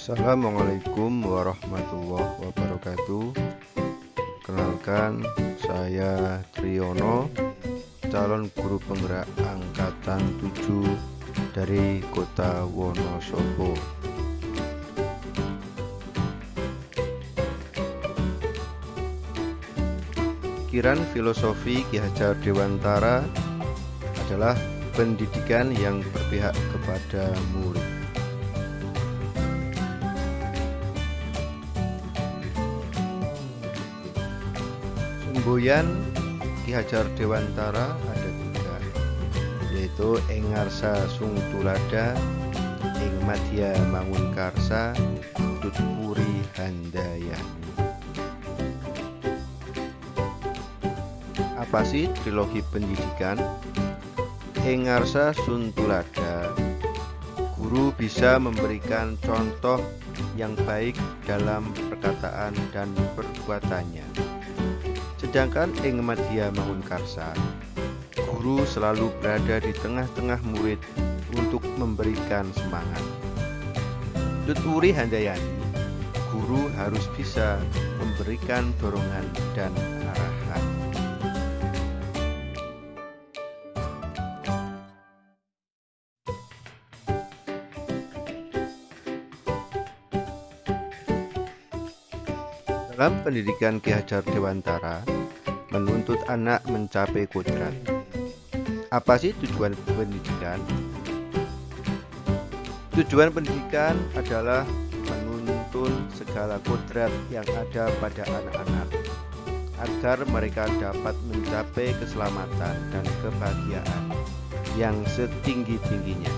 Assalamualaikum warahmatullahi wabarakatuh Kenalkan saya Triyono Calon guru penggerak angkatan 7 dari kota Wonosobo Pikiran filosofi Ki Hajar Dewantara adalah pendidikan yang berpihak kepada murid. Semboyan Ki Hajar Dewantara ada tiga, yaitu Engarsa Sung Tulada, Ing Madya Mangunkarsa, Tutpuri Handayani. Apa sih trilogi pendidikan? Engarsa Suntulada Guru bisa memberikan contoh yang baik dalam perkataan dan perbuatannya Sedangkan Ing Madya Mangunkarsa Guru selalu berada di tengah-tengah murid untuk memberikan semangat. Tuturi Handayani Guru harus bisa memberikan dorongan dan Dalam pendidikan Ki Hajar Dewantara menuntut anak mencapai kodrat. Apa sih tujuan pendidikan? Tujuan pendidikan adalah menuntun segala kodrat yang ada pada anak-anak agar mereka dapat mencapai keselamatan dan kebahagiaan yang setinggi-tingginya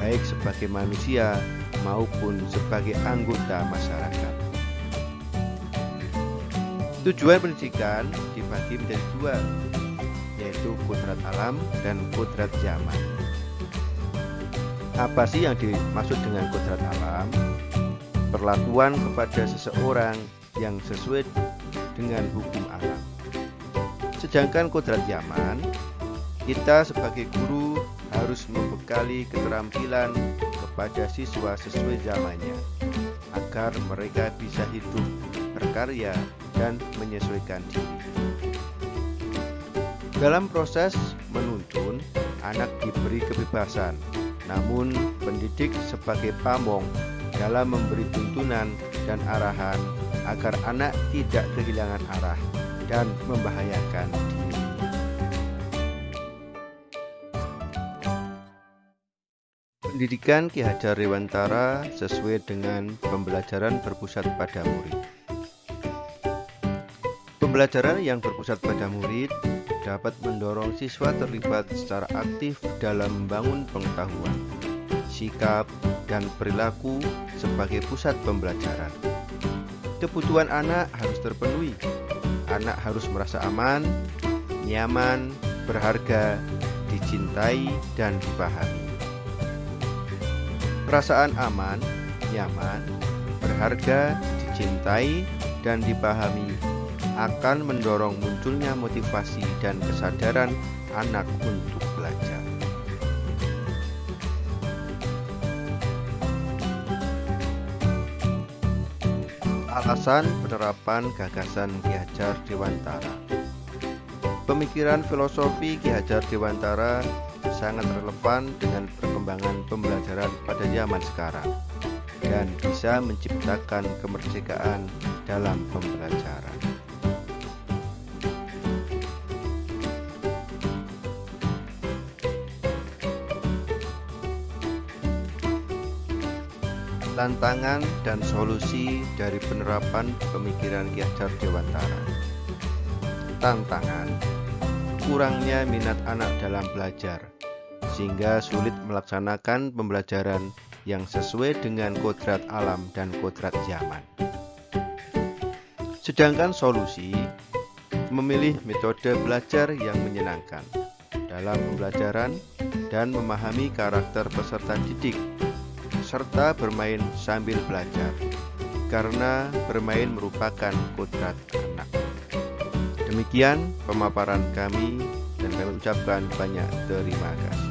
baik sebagai manusia maupun sebagai anggota masyarakat. Tujuan pendidikan dibagi menjadi dua, yaitu kodrat alam dan kodrat zaman. Apa sih yang dimaksud dengan kodrat alam? Perlakuan kepada seseorang yang sesuai dengan hukum alam. Sedangkan kodrat zaman, kita sebagai guru harus membekali keterampilan kepada siswa sesuai zamannya agar mereka bisa hidup berkarya dan menyesuaikan diri. Dalam proses menuntun, anak diberi kebebasan, namun pendidik sebagai pamong dalam memberi tuntunan dan arahan agar anak tidak kehilangan arah dan membahayakan diri. Pendidikan Ki Hajar Dewantara sesuai dengan pembelajaran berpusat pada murid. Pembelajaran yang berpusat pada murid dapat mendorong siswa terlibat secara aktif dalam membangun pengetahuan, sikap, dan perilaku sebagai pusat pembelajaran. Kebutuhan anak harus terpenuhi. Anak harus merasa aman, nyaman, berharga, dicintai, dan dipahami. Perasaan aman, nyaman, berharga, dicintai, dan dipahami akan mendorong munculnya motivasi dan kesadaran anak untuk belajar. Alasan penerapan gagasan Ki Hajar Dewantara Pemikiran filosofi Ki Hajar Dewantara sangat relevan dengan perkembangan pembelajaran pada zaman sekarang dan bisa menciptakan kemerdekaan dalam pembelajaran. Tantangan dan solusi dari penerapan pemikiran Ki Hajar Dewantara. Tantangan kurangnya minat anak dalam belajar sehingga sulit melaksanakan pembelajaran yang sesuai dengan kodrat alam dan kodrat zaman. Sedangkan solusi memilih metode belajar yang menyenangkan dalam pembelajaran dan memahami karakter peserta didik serta bermain sambil belajar karena bermain merupakan kodrat anak. Demikian pemaparan kami dan kami ucapkan banyak terima kasih.